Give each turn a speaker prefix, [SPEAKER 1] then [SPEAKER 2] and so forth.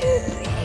[SPEAKER 1] Tschüss.